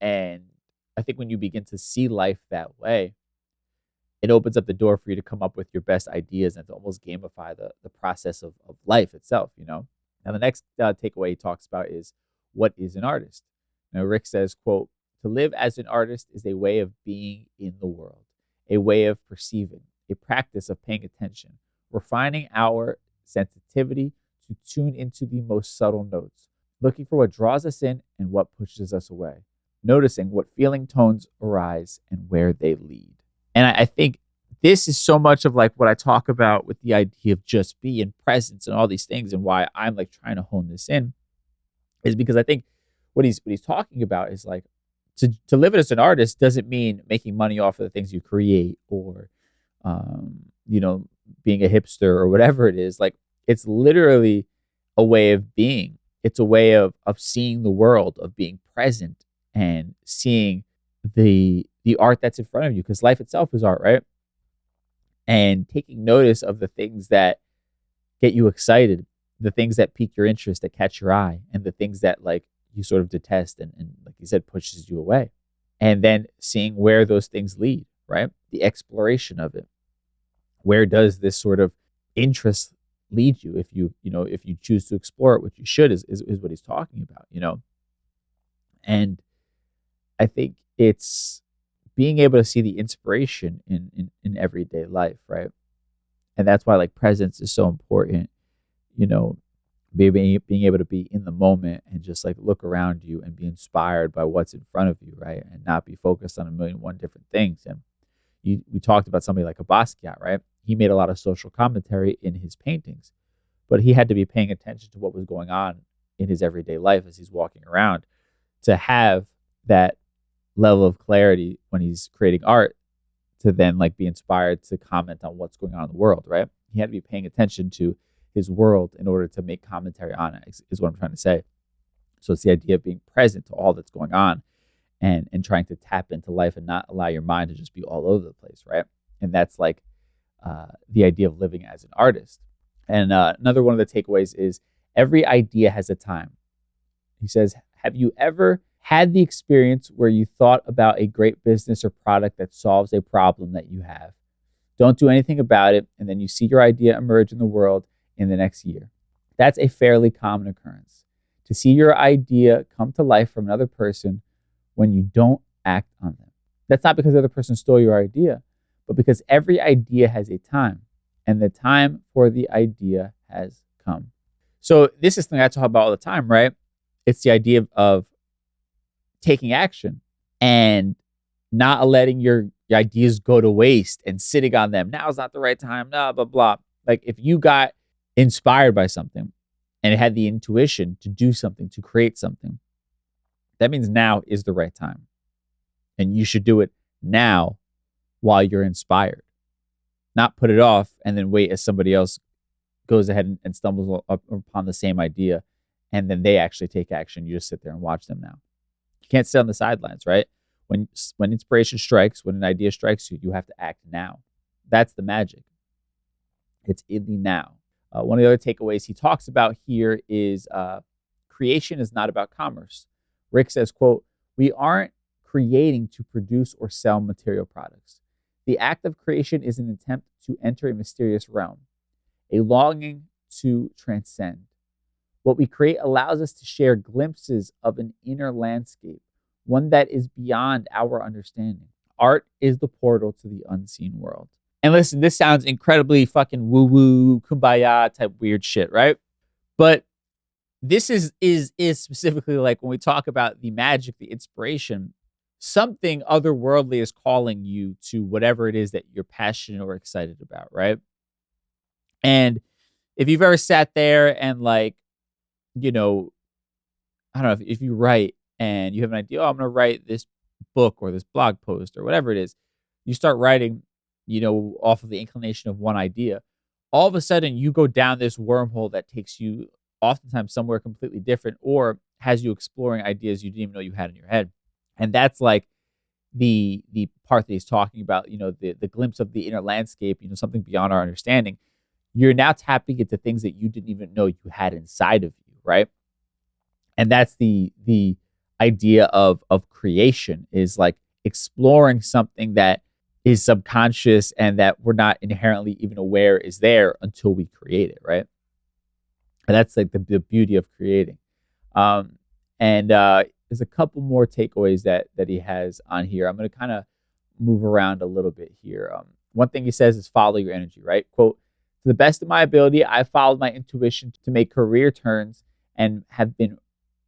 And I think when you begin to see life that way, it opens up the door for you to come up with your best ideas and to almost gamify the, the process of, of life itself, you know? Now, the next uh, takeaway he talks about is what is an artist? Now, Rick says, quote, to live as an artist is a way of being in the world, a way of perceiving, a practice of paying attention, refining our sensitivity to tune into the most subtle notes, looking for what draws us in and what pushes us away, noticing what feeling tones arise and where they lead. And I, I think this is so much of like what I talk about with the idea of just be being presence and all these things and why I'm like trying to hone this in is because I think what he's what he's talking about is like to to live as an artist doesn't mean making money off of the things you create or um, you know being a hipster or whatever it is like it's literally a way of being it's a way of of seeing the world of being present and seeing the the art that's in front of you because life itself is art right? And taking notice of the things that get you excited the things that pique your interest that catch your eye and the things that like you sort of detest and, and like you said pushes you away. And then seeing where those things lead right? The exploration of it. Where does this sort of interest lead you if you you know if you choose to explore it which you should is, is, is what he's talking about you know? And i think it's being able to see the inspiration in, in in everyday life right? And that's why like presence is so important you know? Being being able to be in the moment and just like look around you and be inspired by what's in front of you right? And not be focused on a million one different things. And you we talked about somebody like a Basquiat right he made a lot of social commentary in his paintings but he had to be paying attention to what was going on in his everyday life as he's walking around to have that level of clarity when he's creating art to then like be inspired to comment on what's going on in the world right he had to be paying attention to his world in order to make commentary on it is, is what I'm trying to say. So it's the idea of being present to all that's going on and and trying to tap into life and not allow your mind to just be all over the place, right? And that's like uh, the idea of living as an artist. And uh, another one of the takeaways is every idea has a time. He says, Have you ever had the experience where you thought about a great business or product that solves a problem that you have? Don't do anything about it, and then you see your idea emerge in the world in the next year. That's a fairly common occurrence. To see your idea come to life from another person when you don't act on them. That's not because the other person stole your idea, but because every idea has a time, and the time for the idea has come. So, this is something I talk about all the time, right? It's the idea of, of taking action and not letting your, your ideas go to waste and sitting on them. Now is not the right time, blah, blah, blah. Like, if you got inspired by something and it had the intuition to do something, to create something, that means now is the right time. And you should do it now while you're inspired, not put it off and then wait as somebody else goes ahead and, and stumbles upon the same idea and then they actually take action. You just sit there and watch them now. You can't sit on the sidelines, right? When when inspiration strikes, when an idea strikes you, you have to act now. That's the magic. It's in the now. Uh, one of the other takeaways he talks about here is uh, creation is not about commerce. Rick says, quote, we aren't creating to produce or sell material products. The act of creation is an attempt to enter a mysterious realm, a longing to transcend. What we create allows us to share glimpses of an inner landscape, one that is beyond our understanding. Art is the portal to the unseen world. And listen, this sounds incredibly fucking woo woo, kumbaya type weird shit, right? But this is is is specifically like when we talk about the magic, the inspiration, something otherworldly is calling you to whatever it is that you're passionate or excited about, right? And if you've ever sat there and like, you know, I don't know if, if you write and you have an idea, oh, I'm going to write this book or this blog post or whatever it is, you start writing, you know, off of the inclination of one idea. All of a sudden, you go down this wormhole that takes you oftentimes somewhere completely different or has you exploring ideas you didn't even know you had in your head. And that's like the the part that he's talking about, you know, the the glimpse of the inner landscape, you know, something beyond our understanding. You're now tapping into things that you didn't even know you had inside of you, right? And that's the the idea of of creation is like exploring something that is subconscious and that we're not inherently even aware is there until we create it, right? And that's like the, the beauty of creating. Um, and uh, there's a couple more takeaways that that he has on here. I'm going to kind of move around a little bit here. Um, one thing he says is follow your energy, right? Quote, to the best of my ability, I followed my intuition to make career turns and have been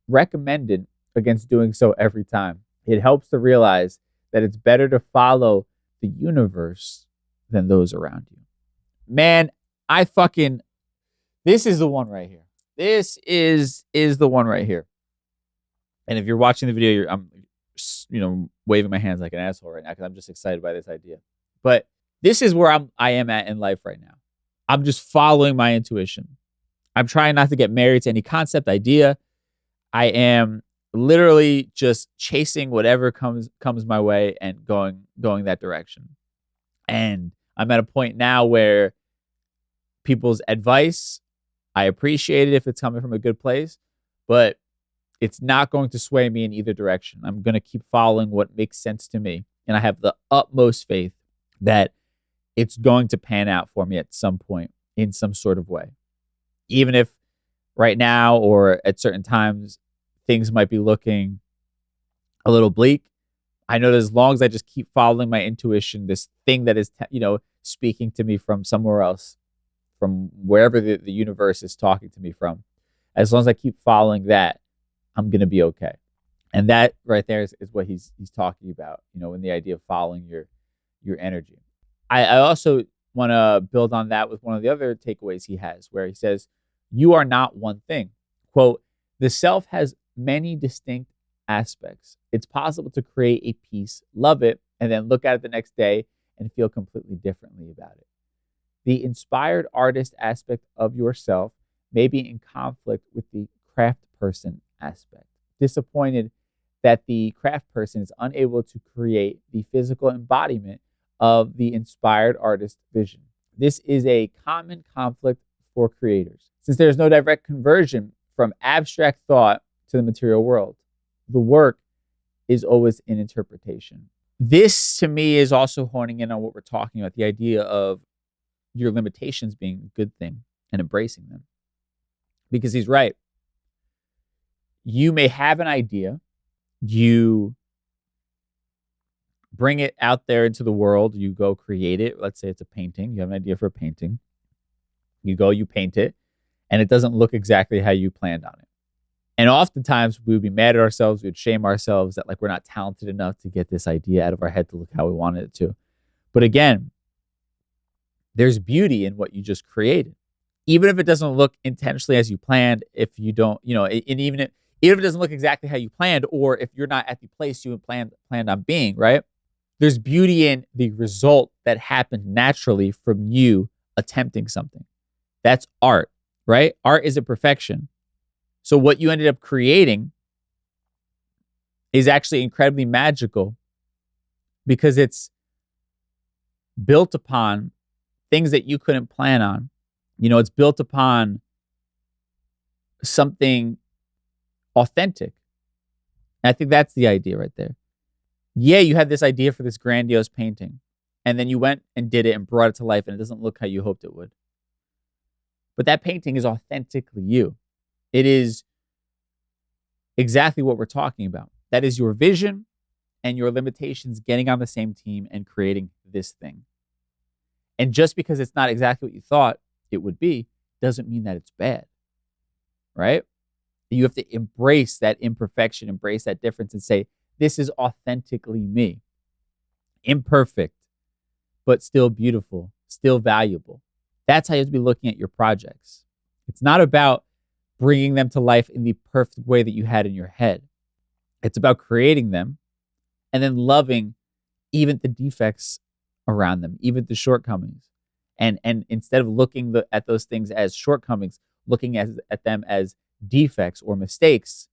recommended against doing so every time. It helps to realize that it's better to follow the universe than those around you. Man, I fucking this is the one right here. This is is the one right here. And if you're watching the video, you're, I'm, you know, waving my hands like an asshole right now because I'm just excited by this idea. But this is where I'm, I am at in life right now. I'm just following my intuition. I'm trying not to get married to any concept idea. I am literally just chasing whatever comes comes my way and going going that direction. And I'm at a point now where people's advice, I appreciate it if it's coming from a good place, but it's not going to sway me in either direction. I'm going to keep following what makes sense to me. And I have the utmost faith that it's going to pan out for me at some point in some sort of way. Even if right now or at certain times things might be looking a little bleak, I know that as long as I just keep following my intuition, this thing that is, you know, speaking to me from somewhere else, from wherever the, the universe is talking to me from, as long as I keep following that, I'm going to be okay. And that right there is, is what he's he's talking about, you know, in the idea of following your your energy. I, I also want to build on that with one of the other takeaways he has, where he says, "You are not one thing." Quote: "The self has many distinct aspects. It's possible to create a piece, love it, and then look at it the next day and feel completely differently about it. The inspired artist aspect of yourself may be in conflict with the craft person aspect. Disappointed that the craft person is unable to create the physical embodiment of the inspired artist vision. This is a common conflict for creators. Since there is no direct conversion from abstract thought to the material world, the work is always in interpretation. This to me is also honing in on what we're talking about the idea of your limitations being a good thing and embracing them. Because he's right you may have an idea, you bring it out there into the world, you go create it. Let's say it's a painting, you have an idea for a painting. You go, you paint it, and it doesn't look exactly how you planned on it. And oftentimes we would be mad at ourselves, we would shame ourselves that like we're not talented enough to get this idea out of our head to look how we wanted it to. But again, there's beauty in what you just created. Even if it doesn't look intentionally as you planned, if you don't, you know, and even if even if it doesn't look exactly how you planned, or if you're not at the place you planned planned on being, right? There's beauty in the result that happened naturally from you attempting something. That's art, right? Art is a perfection. So what you ended up creating is actually incredibly magical because it's built upon things that you couldn't plan on. You know, it's built upon something authentic. And I think that's the idea right there. Yeah, you had this idea for this grandiose painting, and then you went and did it and brought it to life, and it doesn't look how you hoped it would. But that painting is authentically you. It is exactly what we're talking about. That is your vision and your limitations getting on the same team and creating this thing. And just because it's not exactly what you thought it would be, doesn't mean that it's bad. Right? You have to embrace that imperfection, embrace that difference, and say, This is authentically me. Imperfect, but still beautiful, still valuable. That's how you have to be looking at your projects. It's not about bringing them to life in the perfect way that you had in your head. It's about creating them and then loving even the defects around them, even the shortcomings. And and instead of looking the, at those things as shortcomings, looking at, at them as defects or mistakes,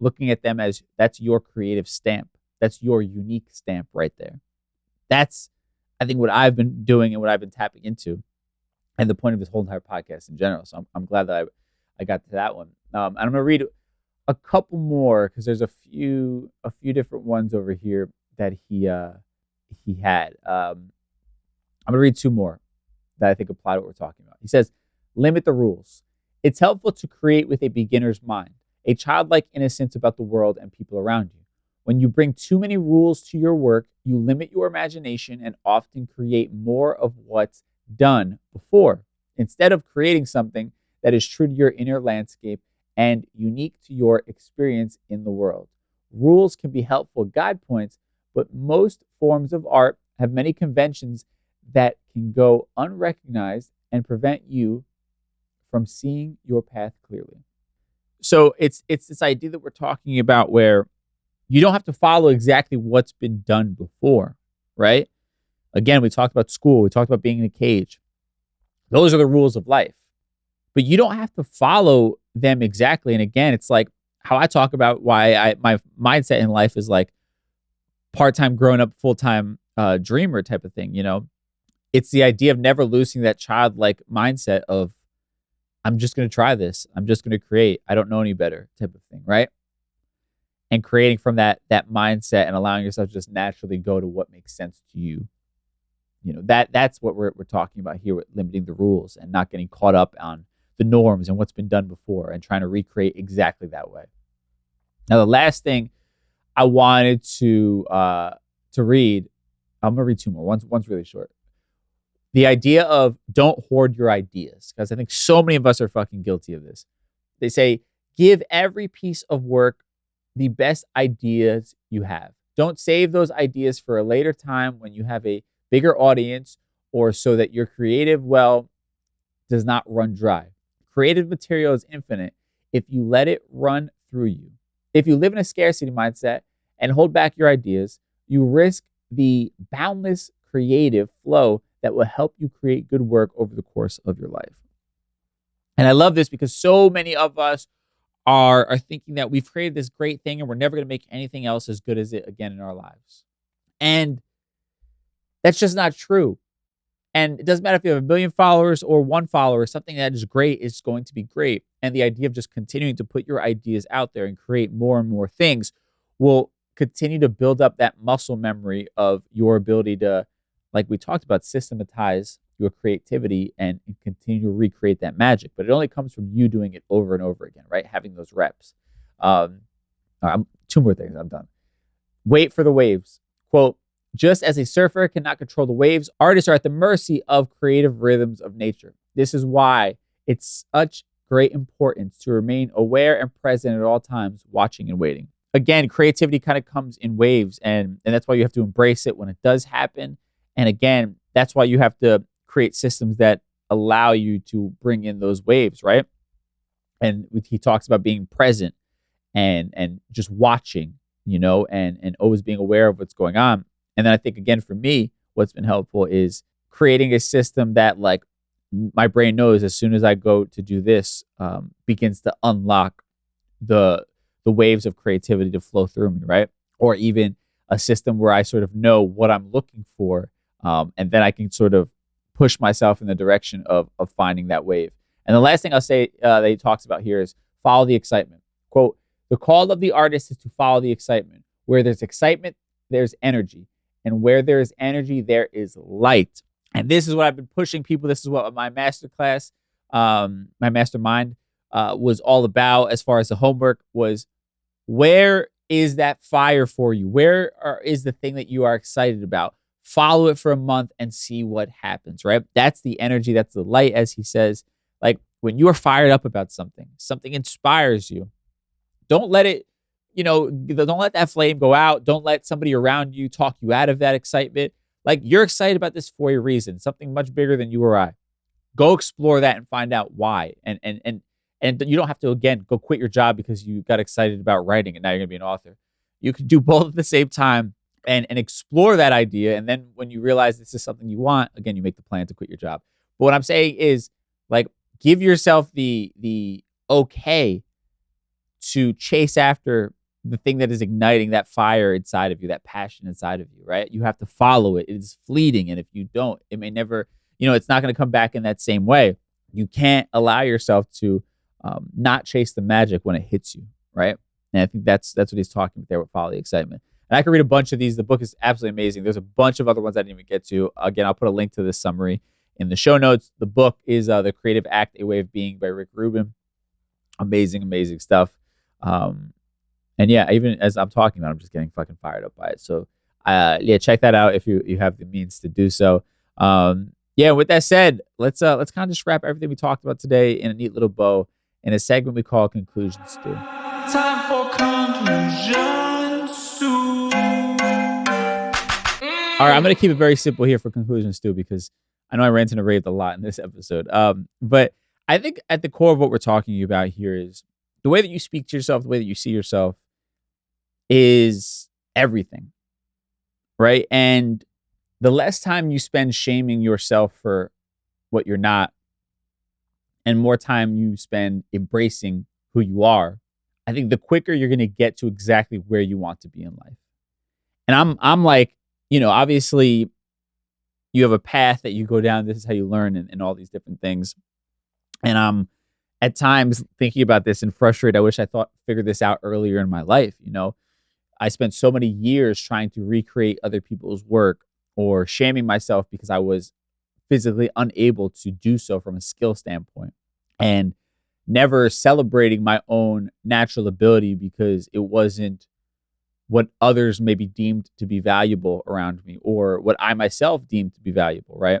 looking at them as that's your creative stamp. That's your unique stamp right there. That's I think what I've been doing and what I've been tapping into and the point of this whole entire podcast in general. So I'm, I'm glad that I, I got to that one. Um, and I'm gonna read a couple more because there's a few a few different ones over here that he uh, he had. Um, I'm gonna read two more that I think apply to what we're talking about. He says, "Limit the rules. It's helpful to create with a beginner's mind, a childlike innocence about the world and people around you. When you bring too many rules to your work, you limit your imagination and often create more of what's done before. Instead of creating something that is true to your inner landscape and unique to your experience in the world. Rules can be helpful guide points, but most forms of art have many conventions that can go unrecognized and prevent you from seeing your path clearly. So it's it's this idea that we're talking about where you don't have to follow exactly what's been done before, right? Again, we talked about school, we talked about being in a cage. Those are the rules of life. But you don't have to follow them exactly. And again, it's like how I talk about why I my mindset in life is like part-time grown up, full-time uh, dreamer type of thing, you know. It's the idea of never losing that childlike mindset of I'm just going to try this. I'm just going to create. I don't know any better type of thing, right? And creating from that that mindset and allowing yourself to just naturally go to what makes sense to you you know that that's what we're, we're talking about here with limiting the rules and not getting caught up on the norms and what's been done before and trying to recreate exactly that way now the last thing i wanted to uh to read i'm gonna read two more one's one's really short the idea of don't hoard your ideas because i think so many of us are fucking guilty of this they say give every piece of work the best ideas you have don't save those ideas for a later time when you have a bigger audience or so that your creative well does not run dry. Creative material is infinite if you let it run through you. If you live in a scarcity mindset and hold back your ideas, you risk the boundless creative flow that will help you create good work over the course of your life. And I love this because so many of us are, are thinking that we've created this great thing and we're never going to make anything else as good as it again in our lives. And that's just not true. And it doesn't matter if you have a million followers or one follower, something that is great is going to be great. And the idea of just continuing to put your ideas out there and create more and more things will continue to build up that muscle memory of your ability to, like we talked about, systematize your creativity and, and continue to recreate that magic. But it only comes from you doing it over and over again, right? Having those reps. Um, two more things, I'm done. Wait for the waves. Quote, just as a surfer cannot control the waves, artists are at the mercy of creative rhythms of nature. This is why it's such great importance to remain aware and present at all times, watching and waiting. Again, creativity kind of comes in waves, and, and that's why you have to embrace it when it does happen. And again, that's why you have to create systems that allow you to bring in those waves, right? And he talks about being present and and just watching, you know, and and always being aware of what's going on. And then I think again for me, what's been helpful is creating a system that like my brain knows as soon as I go to do this, um, begins to unlock the the waves of creativity to flow through me, right? Or even a system where I sort of know what I'm looking for, um, and then I can sort of push myself in the direction of of finding that wave. And the last thing I'll say uh, that he talks about here is follow the excitement. Quote: The call of the artist is to follow the excitement. Where there's excitement, there's energy. And where there is energy, there is light. And this is what I've been pushing people. This is what my masterclass, um, my mastermind uh, was all about as far as the homework was where is that fire for you? Where are, is the thing that you are excited about? Follow it for a month and see what happens, right? That's the energy, that's the light, as he says. Like when you are fired up about something, something inspires you. Don't let it you know, don't let that flame go out. Don't let somebody around you talk you out of that excitement. Like you're excited about this for a reason, something much bigger than you or I. Go explore that and find out why. And and and and you don't have to again go quit your job because you got excited about writing and now you're gonna be an author. You can do (laughs) both at the same time and and explore that idea. And then when you realize this is something you want, again, you make the plan to quit your job. But what I'm saying is like give yourself the the okay to chase after the thing that is igniting that fire inside of you, that passion inside of you, right? You have to follow it. It is fleeting. And if you don't, it may never, you know, it's not going to come back in that same way. You can't allow yourself to um, not chase the magic when it hits you, right? And I think that's that's what he's talking about there with the excitement. And I could read a bunch of these. The book is absolutely amazing. There's a bunch of other ones I didn't even get to. Again, I'll put a link to this summary in the show notes. The book is uh, The Creative Act, A Way of Being by Rick Rubin. Amazing, amazing stuff. Um, and yeah, even as I'm talking about, I'm just getting fucking fired up by it. So uh, yeah, check that out if you you have the means to do so. Um, yeah, with that said, let's uh let's kind of just wrap everything we talked about today in a neat little bow in a segment we call conclusions stew. Time for conclusions stew. All right, I'm gonna keep it very simple here for conclusions stew because I know I ran and raved a lot in this episode. Um, but I think at the core of what we're talking about here is the way that you speak to yourself, the way that you see yourself is everything. Right. And the less time you spend shaming yourself for what you're not, and more time you spend embracing who you are, I think the quicker you're going to get to exactly where you want to be in life. And I'm I'm like, you know, obviously you have a path that you go down. This is how you learn and, and all these different things. And I'm at times thinking about this and frustrated. I wish I thought figured this out earlier in my life. You know, I spent so many years trying to recreate other people's work or shaming myself because I was physically unable to do so from a skill standpoint and never celebrating my own natural ability because it wasn't what others maybe deemed to be valuable around me or what I myself deemed to be valuable, right?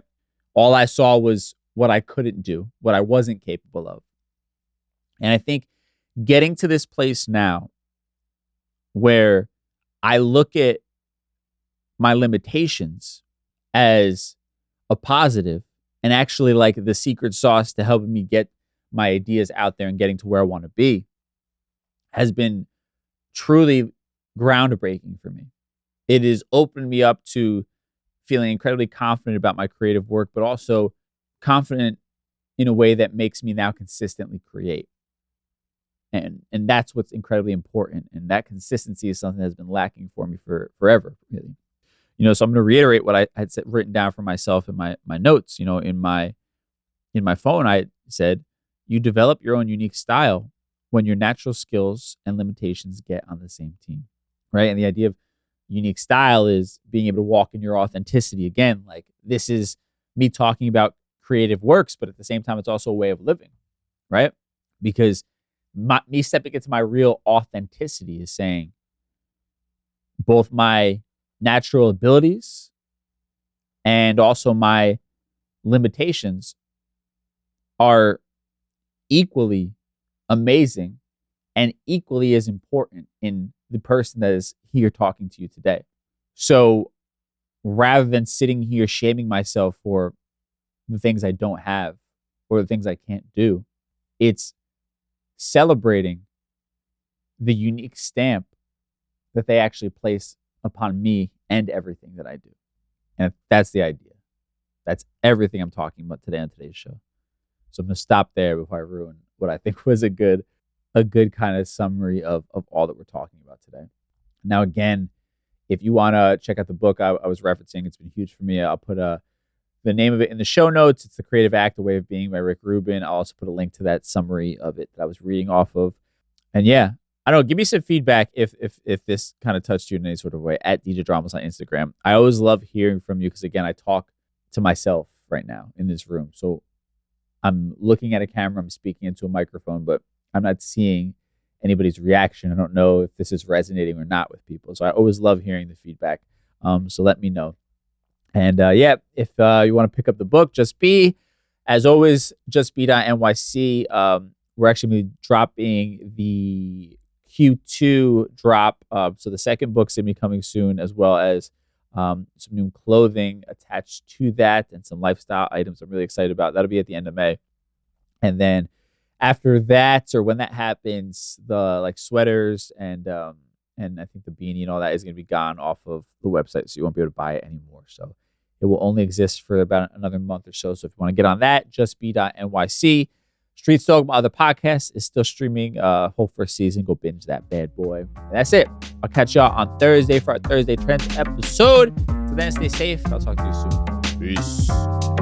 All I saw was what I couldn't do, what I wasn't capable of. And I think getting to this place now where I look at my limitations as a positive and actually like the secret sauce to helping me get my ideas out there and getting to where I want to be has been truly groundbreaking for me. It has opened me up to feeling incredibly confident about my creative work, but also confident in a way that makes me now consistently create and and that's what's incredibly important and that consistency is something that's been lacking for me for forever really you know so i'm going to reiterate what i had written down for myself in my my notes you know in my in my phone i said you develop your own unique style when your natural skills and limitations get on the same team right? And the idea of unique style is being able to walk in your authenticity. Again like this is me talking about creative works but at the same time it's also a way of living right? Because my, me stepping into my real authenticity is saying both my natural abilities and also my limitations are equally amazing and equally as important in the person that is here talking to you today. So rather than sitting here shaming myself for the things I don't have or the things I can't do, it's celebrating the unique stamp that they actually place upon me and everything that I do. And that's the idea. That's everything I'm talking about today on today's show. So I'm gonna stop there before I ruin what I think (laughs) was a good, a good kind of summary of of all that we're talking about today. Now, again, if you want to check out the book I, I was referencing, it's been huge for me. I'll put a the name of it in the show notes. It's The Creative Act, A Way of Being by Rick Rubin. I'll also put a link to that summary of it that I was reading off of. And yeah, I don't know. Give me some feedback if if if this kind of touched you in any sort of way at DJ Dramas on Instagram. I always love hearing from you because again, I talk to myself right now in this room. So I'm looking at a camera, I'm speaking into a microphone, but I'm not seeing anybody's reaction. I don't know if this is resonating or not with people. So I always love hearing the feedback. Um, so let me know. And uh, yeah, if uh, you want to pick up the book, Just Be, as always, Just Be.nyc. Um, we're actually be dropping the Q2 drop. Uh, so the second book's going to be coming soon, as well as um, some new clothing attached to that, and some lifestyle items I'm really excited about. That'll be at the end of May. And then after that, or when that happens, the like sweaters and um, and I think the beanie and all that is going to be gone off of the website, so you won't be able to buy it anymore. So it will only exist for about another month or so. So if you want to get on that, just be.nyc. Street Dog, my other podcast, is still streaming uh whole first season. Go binge that bad boy. And that's it. I'll catch y'all on Thursday for our Thursday Trends episode. So then stay safe. I'll talk to you soon. Peace.